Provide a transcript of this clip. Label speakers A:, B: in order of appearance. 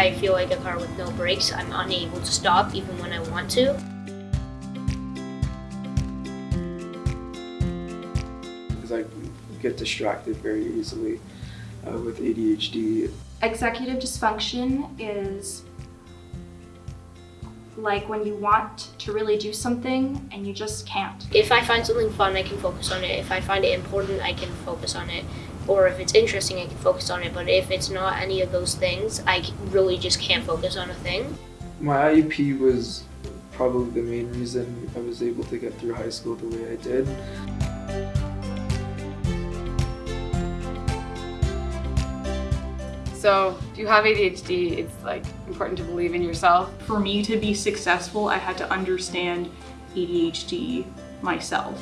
A: I feel like a car with no brakes. I'm unable to stop even when I want to.
B: because I get distracted very easily uh, with ADHD.
C: Executive dysfunction is like when you want to really do something and you just can't.
A: If I find something fun, I can focus on it. If I find it important, I can focus on it. Or if it's interesting, I can focus on it. But if it's not any of those things, I really just can't focus on a thing.
B: My IEP was probably the main reason I was able to get through high school the way I did.
D: So if you have ADHD, it's like important to believe in yourself.
E: For me to be successful, I had to understand ADHD myself.